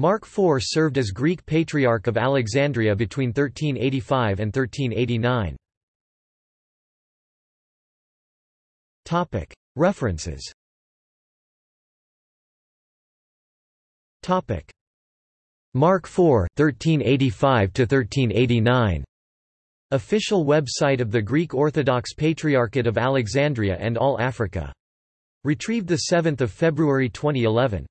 Mark IV served as Greek Patriarch of Alexandria between 1385 and 1389. References Mark IV 1385 1389 Official website of the Greek Orthodox Patriarchate of Alexandria and All Africa. Retrieved 7 February 2011.